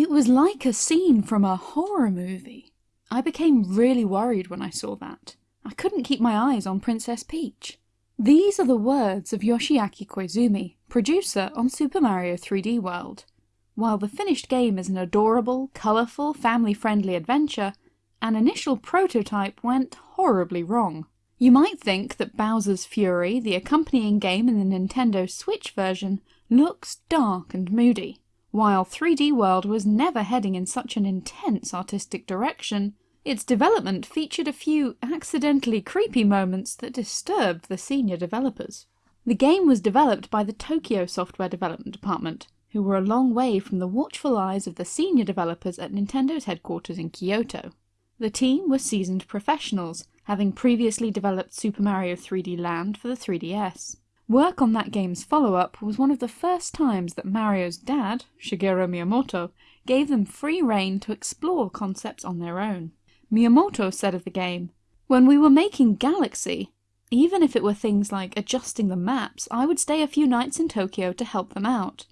It was like a scene from a horror movie. I became really worried when I saw that. I couldn't keep my eyes on Princess Peach. These are the words of Yoshiaki Koizumi, producer on Super Mario 3D World. While the finished game is an adorable, colourful, family-friendly adventure, an initial prototype went horribly wrong. You might think that Bowser's Fury, the accompanying game in the Nintendo Switch version, looks dark and moody. While 3D World was never heading in such an intense artistic direction, its development featured a few accidentally creepy moments that disturbed the senior developers. The game was developed by the Tokyo Software Development Department, who were a long way from the watchful eyes of the senior developers at Nintendo's headquarters in Kyoto. The team were seasoned professionals, having previously developed Super Mario 3D Land for the 3DS. Work on that game's follow-up was one of the first times that Mario's dad, Shigeru Miyamoto, gave them free rein to explore concepts on their own. Miyamoto said of the game, When we were making Galaxy, even if it were things like adjusting the maps, I would stay a few nights in Tokyo to help them out.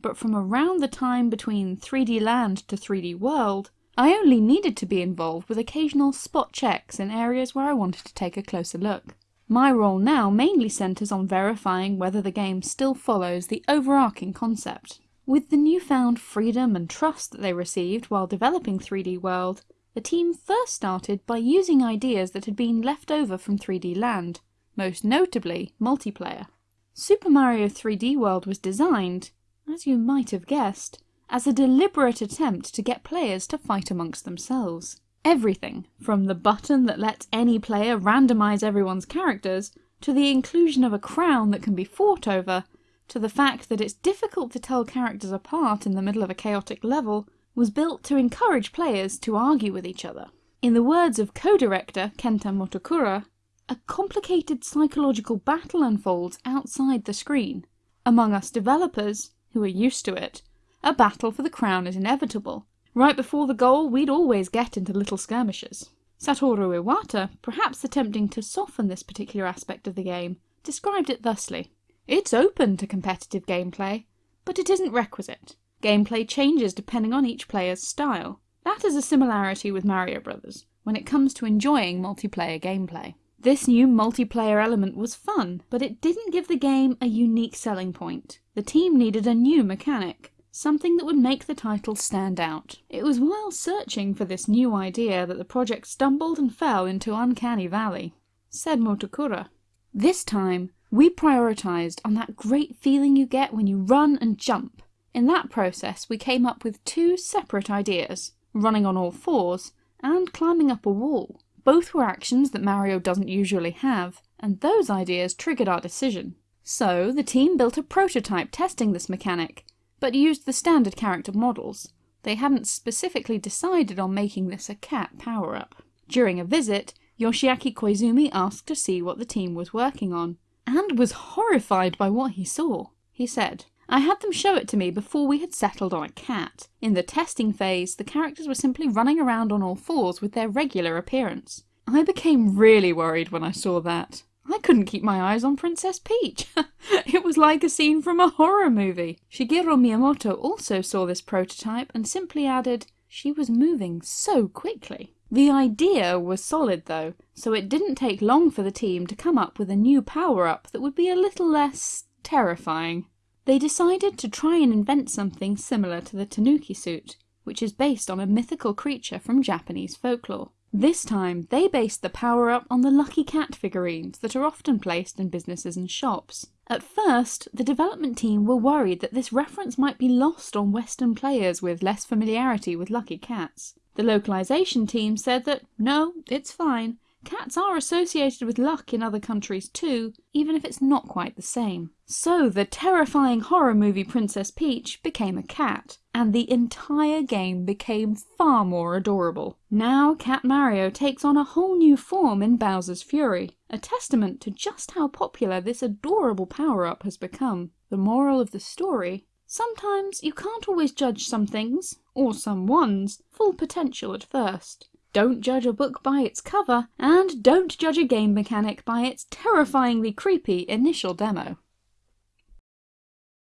But from around the time between 3D Land to 3D World, I only needed to be involved with occasional spot checks in areas where I wanted to take a closer look. My role now mainly centres on verifying whether the game still follows the overarching concept. With the newfound freedom and trust that they received while developing 3D World, the team first started by using ideas that had been left over from 3D Land, most notably multiplayer. Super Mario 3D World was designed, as you might have guessed, as a deliberate attempt to get players to fight amongst themselves. Everything, from the button that lets any player randomise everyone's characters, to the inclusion of a crown that can be fought over, to the fact that it's difficult to tell characters apart in the middle of a chaotic level, was built to encourage players to argue with each other. In the words of co-director Kenta Motokura, a complicated psychological battle unfolds outside the screen. Among us developers, who are used to it, a battle for the crown is inevitable. Right before the goal, we'd always get into little skirmishes. Satoru Iwata, perhaps attempting to soften this particular aspect of the game, described it thusly. It's open to competitive gameplay, but it isn't requisite. Gameplay changes depending on each player's style. That is a similarity with Mario Brothers, when it comes to enjoying multiplayer gameplay. This new multiplayer element was fun, but it didn't give the game a unique selling point. The team needed a new mechanic, something that would make the title stand out. It was while searching for this new idea that the project stumbled and fell into Uncanny Valley. Said Motokura, This time, we prioritised on that great feeling you get when you run and jump. In that process, we came up with two separate ideas, running on all fours and climbing up a wall. Both were actions that Mario doesn't usually have, and those ideas triggered our decision. So, the team built a prototype testing this mechanic, but used the standard character models. They hadn't specifically decided on making this a cat power-up. During a visit, Yoshiaki Koizumi asked to see what the team was working on, and was horrified by what he saw. He said, I had them show it to me before we had settled on a cat. In the testing phase, the characters were simply running around on all fours with their regular appearance. I became really worried when I saw that. I couldn't keep my eyes on Princess Peach. it was like a scene from a horror movie. Shigeru Miyamoto also saw this prototype and simply added, she was moving so quickly. The idea was solid though, so it didn't take long for the team to come up with a new power-up that would be a little less terrifying. They decided to try and invent something similar to the Tanuki suit, which is based on a mythical creature from Japanese folklore. This time, they based the power-up on the Lucky Cat figurines that are often placed in businesses and shops. At first, the development team were worried that this reference might be lost on Western players with less familiarity with Lucky Cats. The localization team said that, no, it's fine, Cats are associated with luck in other countries too, even if it's not quite the same. So the terrifying horror movie Princess Peach became a cat, and the entire game became far more adorable. Now Cat Mario takes on a whole new form in Bowser's Fury, a testament to just how popular this adorable power-up has become. The moral of the story Sometimes you can't always judge some things, or someone's, full potential at first. Don't judge a book by its cover, and don't judge a game mechanic by its terrifyingly creepy initial demo.